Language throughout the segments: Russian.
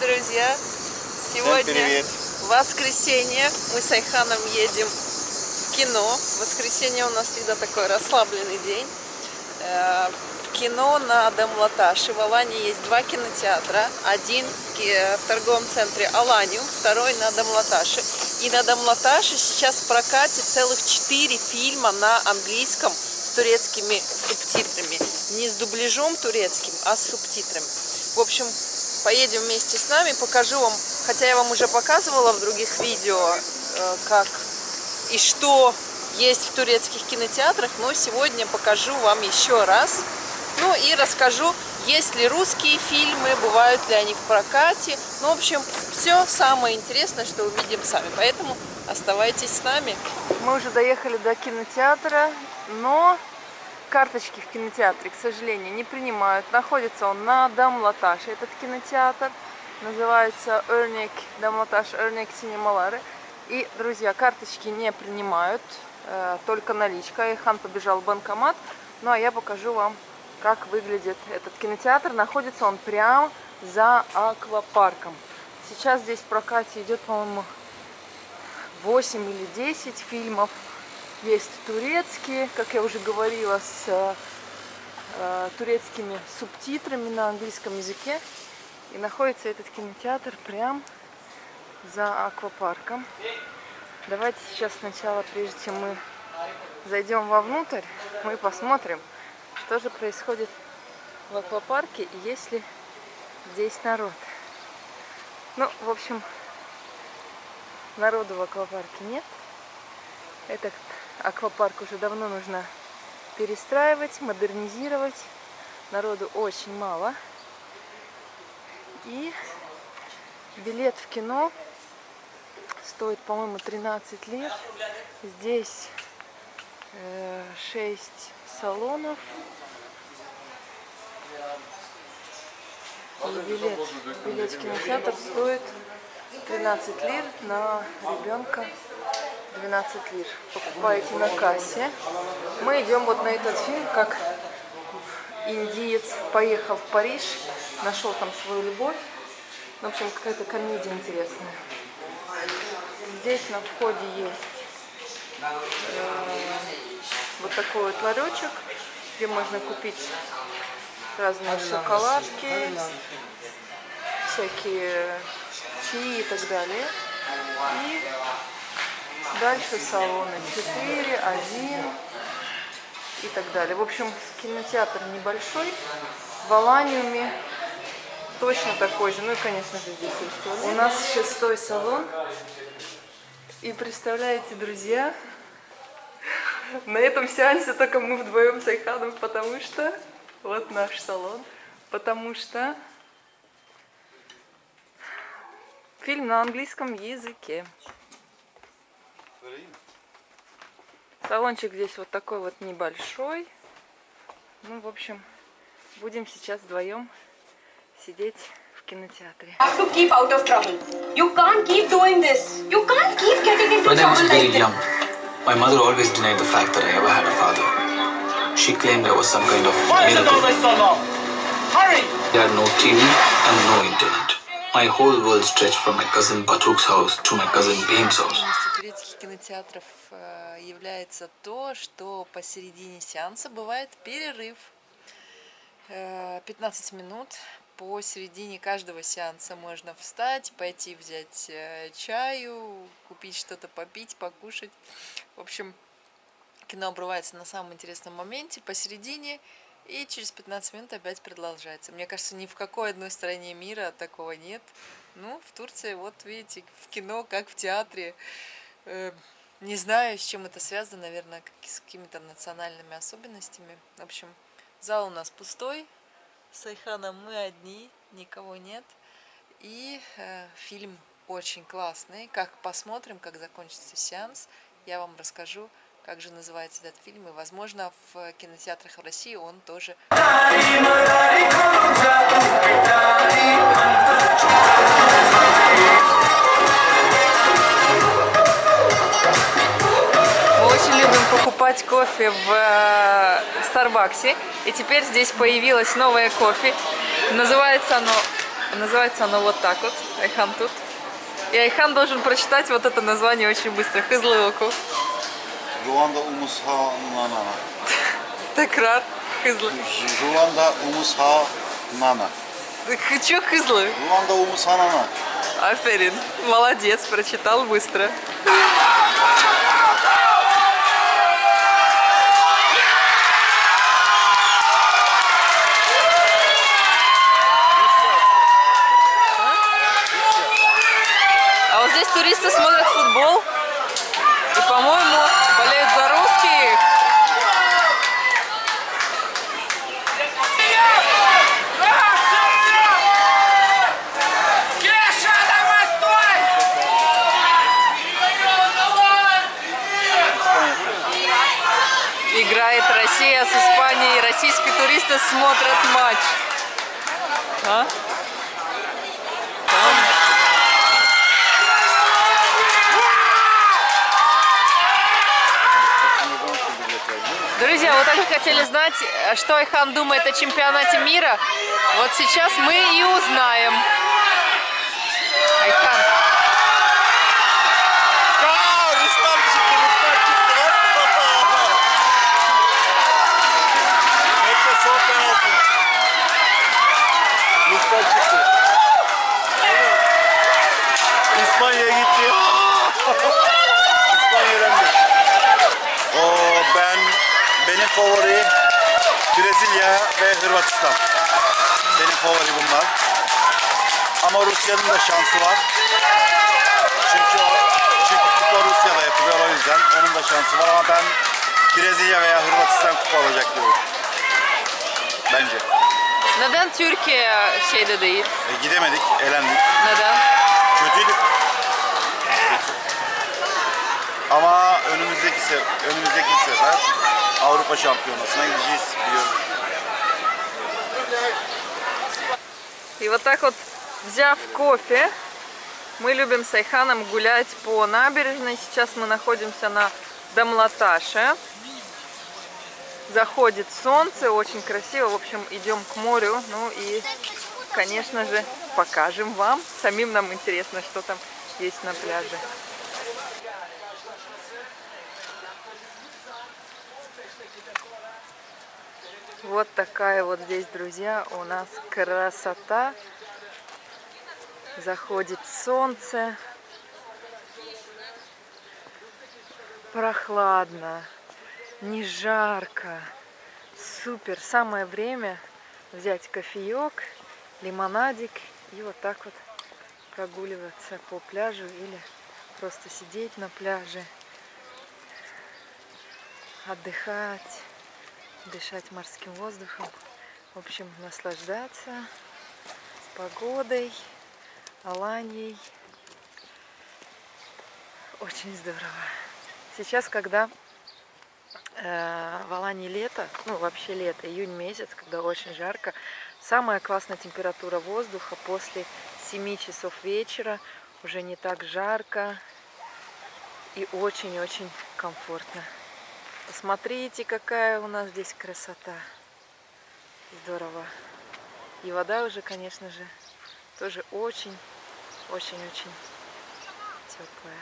друзья! Сегодня воскресенье. Мы с Айханом едем в кино. Воскресенье у нас всегда такой расслабленный день. Э, В кино на Дамлаташе. В Алане есть два кинотеатра. Один в торговом центре Аланиум, второй на Дамлаташе. И на Дамлаташе сейчас в прокате целых четыре фильма на английском с турецкими субтитрами. Не с дубляжом турецким, а с субтитрами. В общем, поедем вместе с нами, покажу вам, хотя я вам уже показывала в других видео, э, как и что есть в турецких кинотеатрах, но сегодня покажу вам еще раз. Ну и расскажу, есть ли русские фильмы, бывают ли они в прокате. Ну, в общем, все самое интересное, что увидим сами. Поэтому оставайтесь с нами. Мы уже доехали до кинотеатра, но карточки в кинотеатре, к сожалению, не принимают. Находится он на Дамлаташе, этот кинотеатр. Называется Örnek, Дамлаташ Örnek Синемалары. И, друзья, карточки не принимают, э, только наличка. Айхан побежал в банкомат. Ну, а я покажу вам, как выглядит этот кинотеатр. Находится он прямо за аквапарком. Сейчас здесь в прокате идет, по-моему, 8 или 10 фильмов. Есть турецкие, как я уже говорила, с э, э, турецкими субтитрами на английском языке. И находится этот кинотеатр прям за аквапарком. Давайте сейчас сначала, прежде чем мы зайдем вовнутрь, мы посмотрим, что же происходит в аквапарке и есть ли здесь народ. Ну, в общем, народу в аквапарке нет. Этот аквапарк уже давно нужно перестраивать, модернизировать. Народу очень мало. И билет в кино стоит, по-моему, 13 лир. Здесь э, 6 салонов. И билет, билет в кинотеатр стоит 13 лир на ребенка 12 лир. Покупаете на кассе. Мы идем вот на этот фильм, как индиец поехал в Париж, нашел там свою любовь. Ну, В общем, какая-то комедия интересная. Здесь на входе есть э, вот такой вот ларечек, где можно купить разные шоколадки, всякие чаи и так далее. И дальше салоны 4, 1 и так далее. В общем, кинотеатр небольшой, в Аланиуме точно такой же. Ну и, конечно же, здесь есть туалет. У нас шестой салон. И представляете, друзья, на этом сеансе только мы вдвоем с Айханом, потому что вот наш салон, потому что фильм на английском языке. Салончик здесь вот такой вот небольшой. Ну, в общем, будем сейчас вдвоем сидеть в кинотеатре. my mother always denied the fact that I ever had a father. She claimed I was some kind of Why is it miracle. always so long? Hurry! There had no TV and no internet. My whole world stretched from my cousin Batruk's house to my cousin Bhim's house. Кинотеатров э, является то, что посередине сеанса бывает перерыв. Э, 15 минут. Посередине каждого сеанса можно встать, пойти взять э, чаю, купить что-то попить, покушать. В общем, кино обрывается на самом интересном моменте, посередине, и через 15 минут опять продолжается. Мне кажется, ни в какой одной стране мира такого нет. Ну, в Турции, вот видите, в кино, как в театре. Э, Не знаю, с чем это связано, наверное, с какими-то национальными особенностями. В общем, зал у нас пустой, с Айханом мы одни, никого нет. И э, фильм очень классный. Как посмотрим, как закончится сеанс, я вам расскажу, как же называется этот фильм. И, возможно, в кинотеатрах в России он тоже покупать кофе в э, Старбаксе. И теперь здесь появилось новое кофе. Называется оно Называется оно вот так вот. Айхан тут. И Айхан должен прочитать вот это название очень быстро. Хызлы Ruanda Umusha Nana. Текрар. Хызлы. Ruanda Umusha Nana. Чё хызлы? Ruanda Umusha Nana. Аферин. Молодец, прочитал быстро. Туристы смотрят футбол. И, по-моему, болеют за русских. Играет Россия с Испанией. Российские туристы смотрят матч. А? Там. Друзья, вот они хотели знать, что Айхан думает о чемпионате мира. Вот сейчас мы и узнаем. Айхан. Favori Brezilya ve Hırvatistan. Benim favori bunlar. Ama Rusya'nın da şansı var. Çünkü o çünkü kupa Rusya'da yapılıyor o yüzden onun da şansı var ama ben Brezilya veya Hırvatistan kupa alacak diyorum. Bence. Neden Türkiye şeyde değil? E, gidemedik, elendik. Neden? Kötüydük. Ama önümüzdeki se önümüzdeki sefer Avrupa Şampiyonası'na gideceğiz biliyorum. И вот так вот, взяв кофе, мы любим с Айханом гулять по набережной. Сейчас мы находимся на Дамлаташе. Заходит солнце, очень красиво. В общем, идем к морю. Ну и, конечно же, покажем вам. Самим нам интересно, что там есть на пляже. Вот такая вот здесь, друзья, у нас красота. Заходит солнце. Прохладно, не жарко. Супер. Самое время взять кофеек, лимонадик и вот так вот прогуливаться по пляжу или просто сидеть на пляже, отдыхать дышать морским воздухом. В общем, наслаждаться погодой, Аланией. Очень здорово. Сейчас, когда э, в Алании лето, ну вообще лето, июнь месяц, когда очень жарко, самая классная температура воздуха после 7 часов вечера, уже не так жарко и очень-очень комфортно. Посмотрите, какая у нас здесь красота. Здорово. И вода уже, конечно же, тоже очень-очень-очень теплая.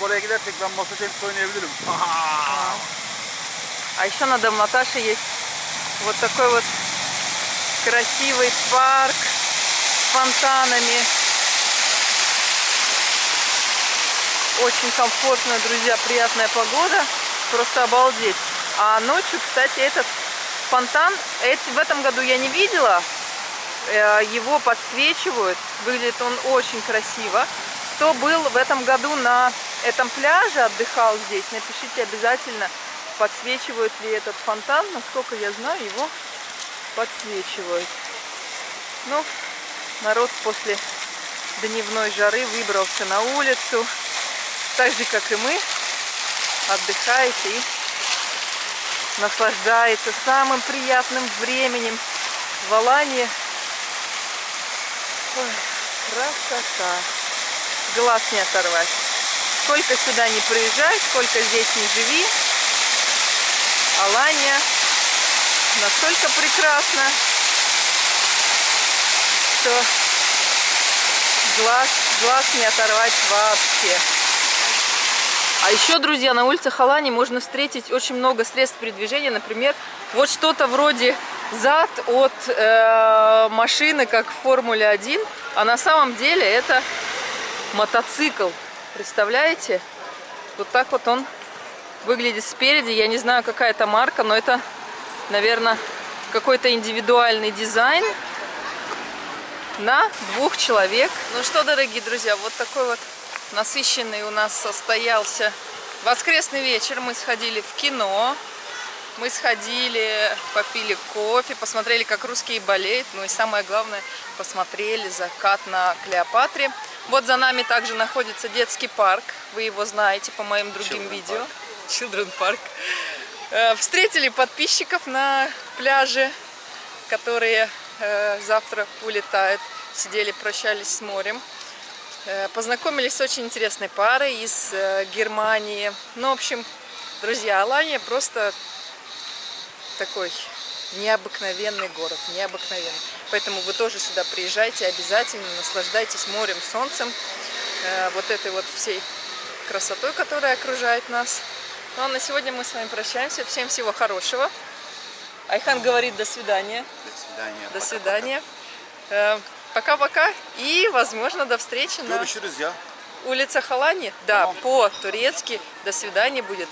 Kore'ye gidersek ben masa tenisi oynayabilirim. А еще на Дамлаташе есть вот такой вот красивый парк с фонтанами. Очень комфортная, друзья, приятная погода. Просто обалдеть. А ночью, кстати, этот фонтан, эти, в этом году я не видела. Э, Его подсвечивают. Выглядит он очень красиво. Кто был в этом году на этом пляже, отдыхал здесь, напишите обязательно, подсвечивают ли этот фонтан. Насколько я знаю, его подсвечивают. Ну, народ после дневной жары выбрался на улицу. Так же, как и мы, отдыхает и наслаждается самым приятным временем в Алании. Ой, красота. Глаз не оторвать. Сколько сюда не приезжай, сколько здесь не живи, Алания настолько прекрасна, что глаз, глаз не оторвать вообще. А еще, друзья, на улицах Алании можно встретить очень много средств передвижения. Например, вот что-то вроде зад от э, машины, как в Формуле 1. А на самом деле это мотоцикл. Представляете? Вот так вот он выглядит спереди. Я не знаю, какая это марка, но это, наверное, какой-то индивидуальный дизайн на двух человек. Ну что, дорогие друзья, вот такой вот насыщенный у нас состоялся воскресный вечер. Мы сходили в кино, мы сходили, попили кофе, посмотрели, как русские болеют. Ну и самое главное, посмотрели закат на Клеопатре. Вот за нами также находится детский парк. Вы его знаете по моим другим Children видео. Children Park. Э, Встретили подписчиков на пляже, которые э, завтра улетают. Сидели, прощались с морем. Э, Познакомились с очень интересной парой из Германии. Ну, в общем, друзья, Алания просто такой необыкновенный город, необыкновенный. Поэтому вы тоже сюда приезжайте обязательно, наслаждайтесь морем, солнцем, э, вот этой вот всей красотой, которая окружает нас. Ну а на сегодня мы с вами прощаемся. Всем всего хорошего. Айхан говорит до свидания. До свидания. До свидания. Э, Пока-пока и, возможно, до встречи на ya. улицах Алании. Да, по-турецки до свидания будет.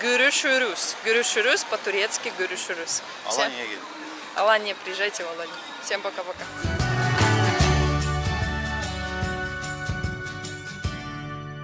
Görüşürüz. Görüşürüz по-турецки Alanya'ya gelin. Алания, приезжайте в Аланию. Всем пока-пока.